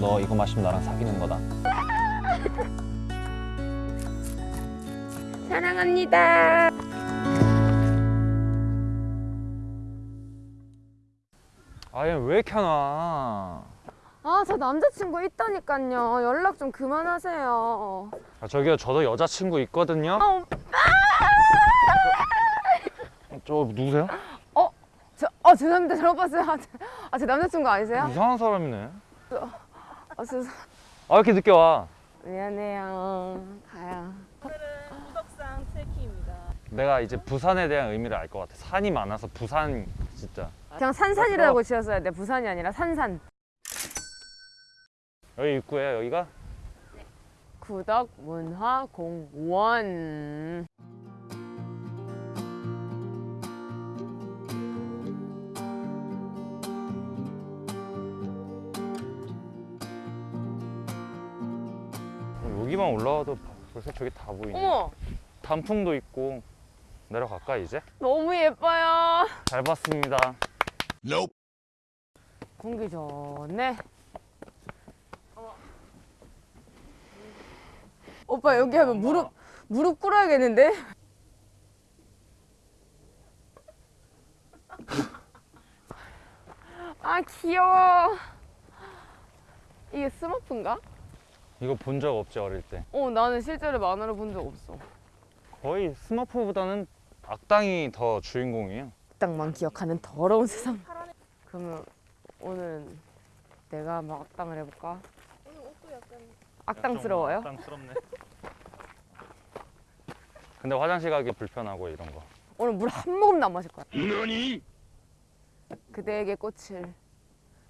너 이거 마시면 나랑 사귀는 거다. 사랑합니다. 아얘 왜 이렇게 안 와? 아, 저 남자친구 있다니까요. 연락 좀 그만하세요. 아, 저기요 저도 여자친구 있거든요. 아, 오빠. 저 누구세요? 저, 어, 죄송합니다. 잘못 봤어요. 아, 제, 아, 제 남자친구 아니세요? 이상한 사람이네. 아, 저, 아왜 이렇게 늦게 와? 미안해요. 가요. 오늘은 구덕산 트레킹입니다. 내가 이제 부산에 대한 의미를 알 것 같아. 산이 많아서 부산 진짜. 그냥 산산이라고 지었어야 돼. 부산이 아니라 산산. 여기 입구에 여기가 구덕 문화 공원. 여기만 올라와도 벌써 저기 다 보이네. 어머, 단풍도 있고 내려갈까 이제? 너무 예뻐요. 잘 봤습니다. 공기 좋네. 오빠 여기 하면 무릎 무릎 꿇어야겠는데? 아 귀여워. 이게 스머프인가? 이거 본 적 없지 어릴 때. 어 나는 실제로 만화를 본 적 없어. 거의 스머프보다는 악당이 더 주인공이에요. 악당만 기억하는 더러운 세상. 그러면 오늘은 내가 막 악당을 해볼까? 오늘 옷도 약간 악당스러워요? 악당스럽네. 근데 화장실 가기 불편하고 이런 거. 오늘 물 한 모금도 안 마실 거야. 그대에게 꽃을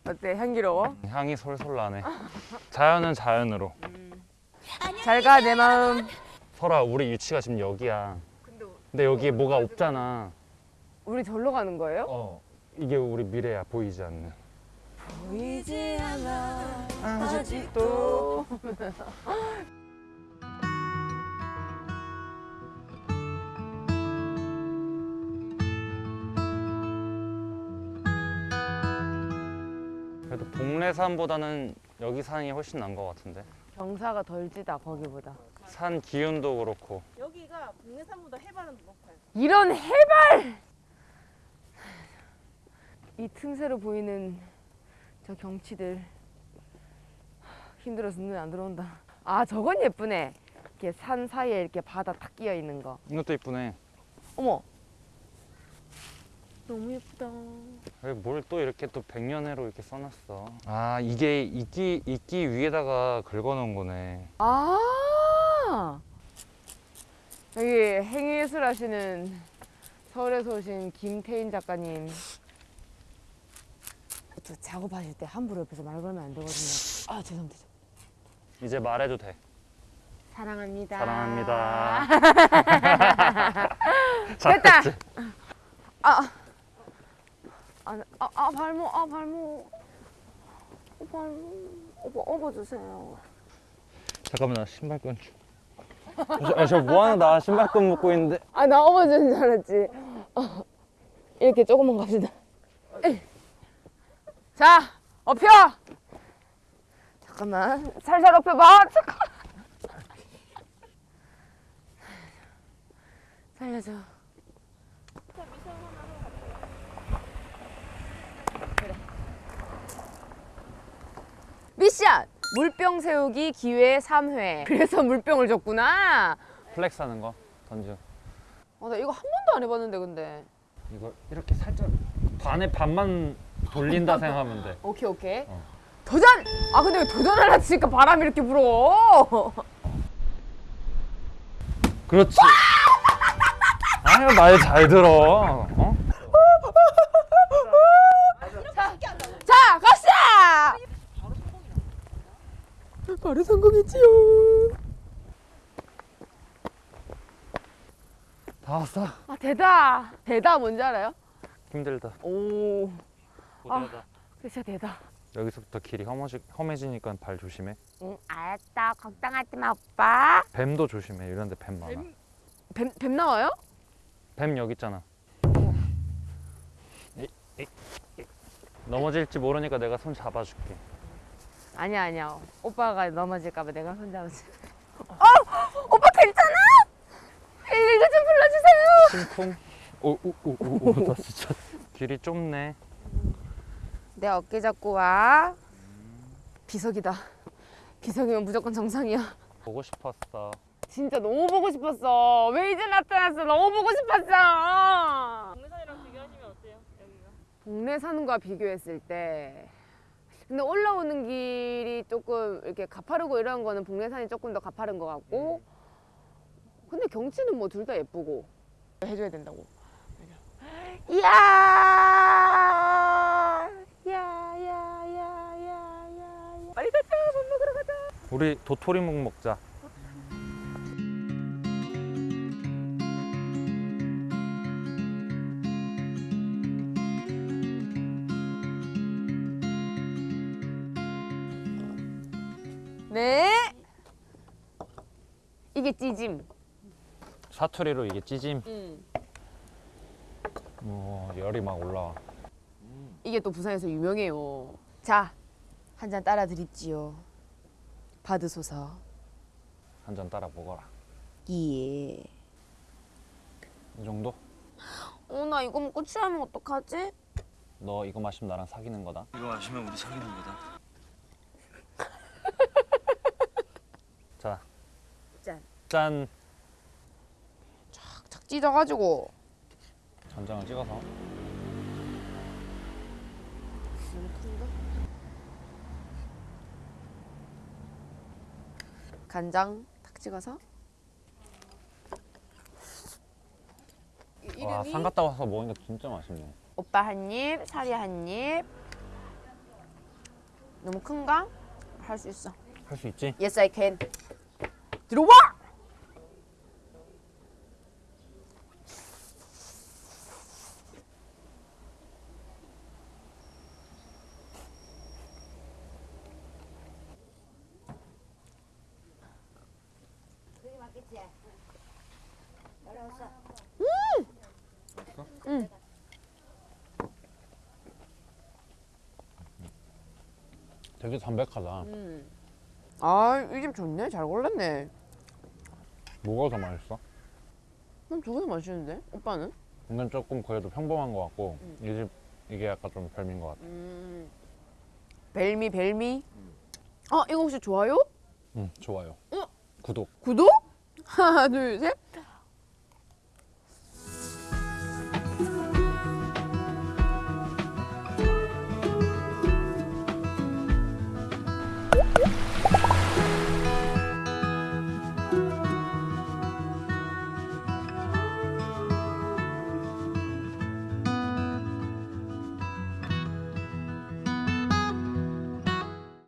어때 향기로워? 향이 솔솔 나네. 자연은 자연으로. 잘가 내 마음. 설아 우리 위치가 지금 여기야. 근데 여기에 뭐가 없잖아. 우리 절로 가는 거예요? 어. 이게 우리 미래야 보이지 않는. 보이지 않아 아직도. 그래도 동래산보다는 여기 산이 훨씬 난 것 같은데. 경사가 덜 지다 거기보다. 산 기운도 그렇고. 여기가 국내산보다 해발은 높아요. 이런 해발! 이 틈새로 보이는 저 경치들 힘들어서 눈에 안 들어온다. 아 저건 예쁘네. 이렇게 산 사이에 이렇게 바다 탁 끼어 있는 거. 이것도 이쁘네. 어머. 너무 예쁘다. 뭘 또 이렇게 또 백년해로 이렇게 써놨어. 아 이게 이끼 이끼 위에다가 긁어놓은 거네. 아 여기 행위예술 하시는 서울에서 오신 김태인 작가님 또 작업하실 때 함부로 옆에서 말 걸면 안 되거든요 아 죄송합니다 이제 말해도 돼. 사랑합니다 사랑합니다. 됐다! 잘했지? 아, 아, 아, 아 발목 아 발목. 어, 발목. 오빠 업어주세요. 잠깐만 나 신발끈 좀. 저, 저 뭐하는 나 신발끈 묶고 있는데. 아 나 업어주는 줄 알았지. 어, 이렇게 조금만 갑시다. 에이. 자 업혀! 잠깐만. 살살 업혀봐. 잠깐 살려줘 그래 미션 물병 세우기 기회 3회 그래서 물병을 줬구나 플렉스 하는 거 던져. 어, 나 이거 한 번도 안 해봤는데 근데 이거 이렇게 살짝 반에 반만 돌린다 생각하면 돼. 오케이 오케이 어. 도전! 아 근데 왜 도전하려 치니까 바람이 이렇게 불어 그렇지. 아유 말 잘 들어. 어? 자 갑시다! 바로 성공했지요 다 왔어. 아 대다 대다 뭔지 알아요? 힘들다. 오 고되다. 진짜 대다 여기서부터 길이 험해지, 험해지니까 발 조심해. 응 알았다 걱정하지 마 오빠 뱀도 조심해. 이런 데 뱀 많아. 뱀, 뱀 나와요? 뱀 여기 있잖아. 이, 이, 이. 넘어질지 모르니까 내가 손 잡아줄게. 아니야 아니야. 오빠가 넘어질까봐 내가 손잡았어. 어 오빠 괜찮아? 119 좀 불러주세요. 심쿵. 오오오오나 진짜 길이 좁네. 내 어깨 잡고 와. 비석이다. 비석이면 무조건 정상이야. 보고 싶었어. 진짜 너무 보고 싶었어. 왜 이제 나타났어? 너무 보고 싶었어. 동네산이랑 비교하시면 어때요? 여기가? 동네 사는 거와 비교했을 때 근데 올라오는 길이 조금 이렇게 가파르고 이런 거는 북내산이 조금 더 가파른 것 같고. 근데 경치는 뭐 둘 다 예쁘고. 해줘야 된다고. 이야 야야야야야. 빨리 가자. 밥 먹으러 가자. 우리 도토리묵 먹자. 네 이게 찌짐 사투리로 이게 찌짐. 음. 어, 열이 막 올라와. 이게 또 부산에서 유명해요. 자, 한 잔 따라 드립지요. 받으소서. 한 잔 따라 먹어라. 예. 이 정도? 어, 나 이거 먹고 취하면 어떡하지? 너 이거 마시면 나랑 사귀는 거다. 이거 마시면 우리 사귀는 거다. 자, 짠. 짠. 착 찢어가지고. 전장을 찍어서. 너무 큰가? 간장 탁 찍어서. 이- 와, 산 갔다 와서 먹으니까 진짜 맛있네. 오빠 한 입, 사리 한 입. 너무 큰가? 할 수 있어. 할 수 있지? Yes, I can. 들어와! 되게 담백하다. 아, 이 집 좋네. 잘 골랐네. 뭐가 더 맛있어? 난 두 개 다 맛있는데? 오빠는? 이건 조금 그래도 평범한 것 같고 이집 이게 약간 좀 별미인 것 같아. 음. 벨미, 벨미. 어, 이거 혹시 좋아요? 응, 좋아요. 어? 구독. 구독? 하나, 둘, 셋.